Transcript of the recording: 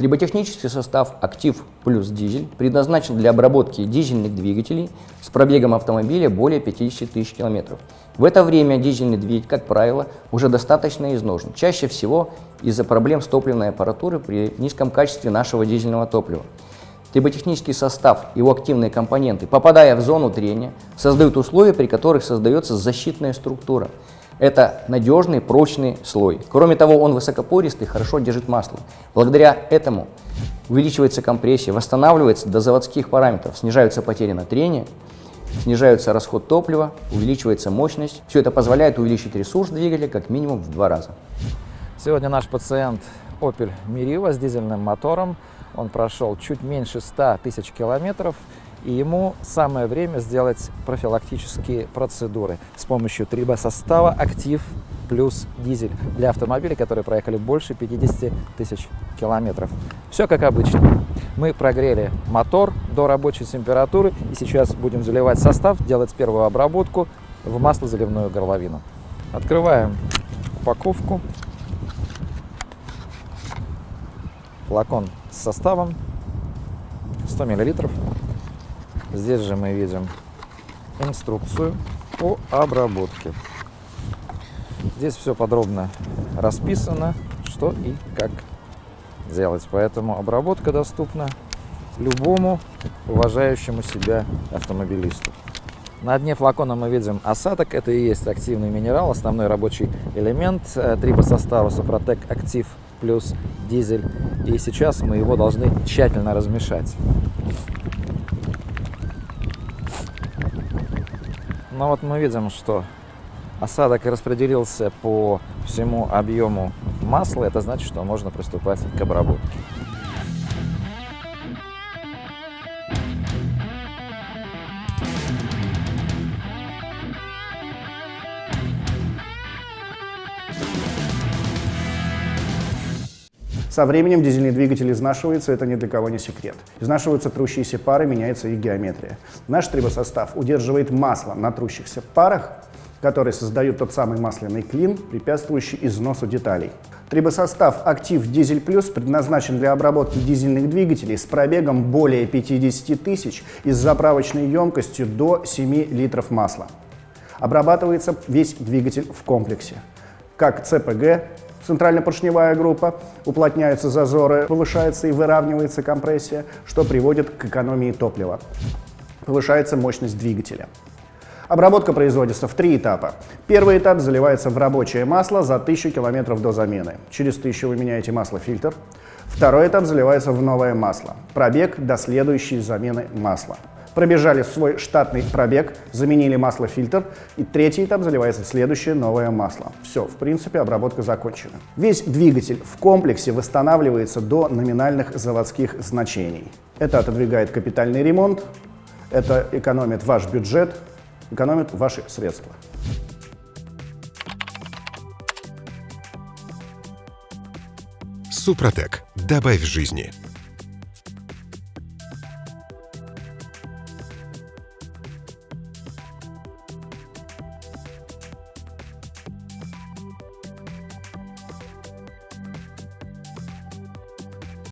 Триботехнический состав «Актив плюс дизель» предназначен для обработки дизельных двигателей с пробегом автомобиля более 50 тысяч километров. В это время дизельный двигатель, как правило, уже достаточно изношен, чаще всего из-за проблем с топливной аппаратурой при низком качестве нашего дизельного топлива. Триботехнический состав, его активные компоненты, попадая в зону трения, создают условия, при которых создается защитная структура. Это надежный, прочный слой. Кроме того, он высокопористый, хорошо держит масло. Благодаря этому увеличивается компрессия, восстанавливается до заводских параметров, снижаются потери на трение, снижается расход топлива, увеличивается мощность. Все это позволяет увеличить ресурс двигателя как минимум в два раза. Сегодня наш пациент Opel Meriva с дизельным мотором. Он прошел чуть меньше 100 тысяч километров и ему самое время сделать профилактические процедуры с помощью трибосостава «Актив плюс дизель» для автомобилей, которые проехали больше 50 тысяч километров. Все как обычно. Мы прогрели мотор до рабочей температуры и сейчас будем заливать состав, делать первую обработку в маслозаливную горловину. Открываем упаковку. Флакон с составом 100 миллилитров. Здесь же мы видим инструкцию по обработке. Здесь все подробно расписано, что и как делать. Поэтому обработка доступна любому уважающему себя автомобилисту. На дне флакона мы видим осадок, это и есть активный минерал, основной рабочий элемент э, трибосостава Супротек Актив плюс дизель. И сейчас мы его должны тщательно размешать. Но вот мы видим, что осадок распределился по всему объему масла. Это значит, что можно приступать к обработке. Со временем дизельный двигатель изнашивается, это ни для кого не секрет. Изнашиваются трущиеся пары, меняется их геометрия. Наш трибосостав удерживает масло на трущихся парах, которые создают тот самый масляный клин, препятствующий износу деталей. Трибосостав «Актив Дизель Плюс» предназначен для обработки дизельных двигателей с пробегом более 50 тысяч и с заправочной емкостью до 7 литров масла. Обрабатывается весь двигатель в комплексе, как ЦПГ, центрально-поршневая группа, уплотняются зазоры, повышается и выравнивается компрессия, что приводит к экономии топлива. Повышается мощность двигателя. Обработка производится в три этапа. Первый этап заливается в рабочее масло за 1000 км до замены. Через 1000 вы меняете масло-фильтр. Второй этап заливается в новое масло. Пробег до следующей замены масла пробежали свой штатный пробег, заменили масло-фильтр, и третий этап заливается в следующее новое масло. Все, в принципе, обработка закончена. Весь двигатель в комплексе восстанавливается до номинальных заводских значений. Это отодвигает капитальный ремонт, это экономит ваш бюджет, экономит ваши средства. Супротек. Добавь жизни.